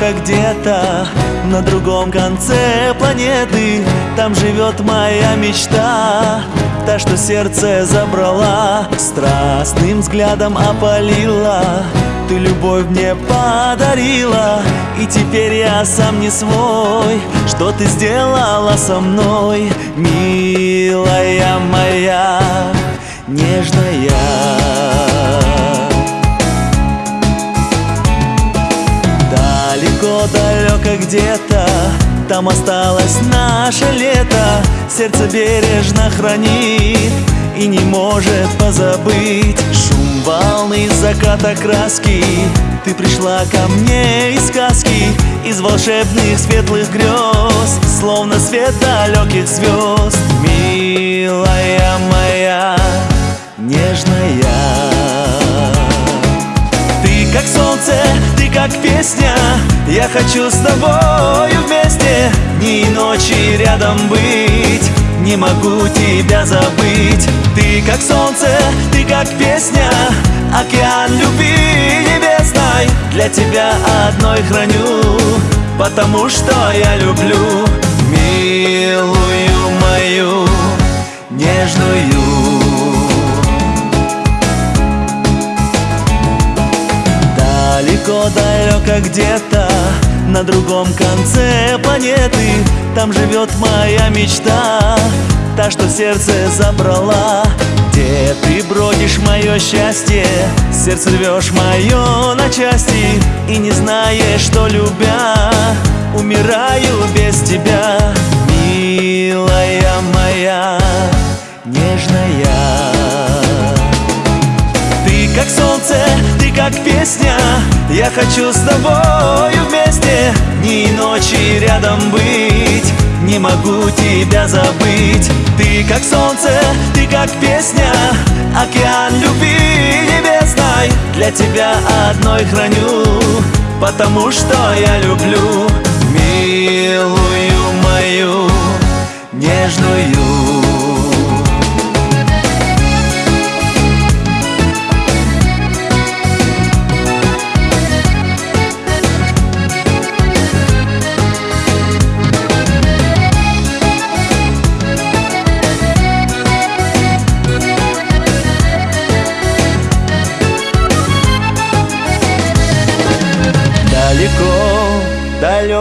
Далеко-далеко где-то на другом конце планеты. Там живет моя мечта Та, что сердце забрала Страстным взглядом опалила. Ты любовь мне подарила И теперь я сам не свой. Что ты сделала со мной, милая моя Нежная Там осталось наше лето. Сердце бережно хранит И не может позабыть. Шум волны заката краски. Ты пришла ко мне из сказки Из волшебных светлых грез Словно свет далеких звезд. Милая моя, нежная как солнце, ты как песня Я хочу с тобою вместе Дни и ночи рядом быть. Не могу тебя забыть. Ты как солнце, ты как песня. Океан любви небесной. Для тебя одной храню Потому что я люблю. Милую Далеко-далеко где-то на другом конце планеты. Там живет моя мечта Та, что сердце забрала. Где ты бродишь, мое счастье Сердце рвешь мое на части. И не знаешь, что любя Умираю без тебя. Милая моя, нежная Ты как солнце, как песня я хочу с тобою вместе Дни и ночи рядом быть. Не могу тебя забыть. Ты как солнце, ты как песня Океан любви небесной. Для тебя одной храню Потому что я люблю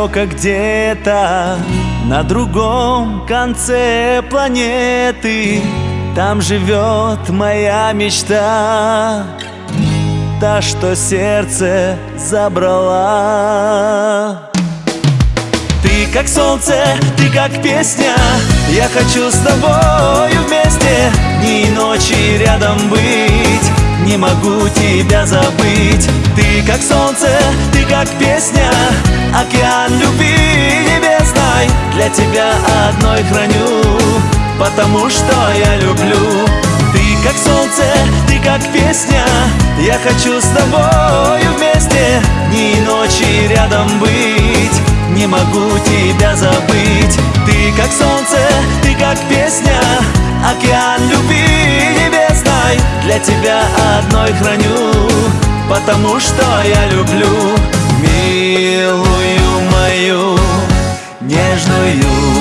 далеко где-то На другом конце планеты. Там живет моя мечта Та, что сердце забрала. Ты как солнце, ты как песня Я хочу с тобою вместе Дни и ночи рядом быть. Не могу тебя забыть. Ты как солнце, ты как песня Океан любви небесной. Для тебя одной храню Потому что я люблю. Ты как солнце, ты как песня Я хочу с тобою вместе. Дни и ночи рядом быть Не могу тебя забыть. Ты как солнце, ты как песня Океан любви небесной. Для тебя одной храню Потому что я люблю Милую мою нежную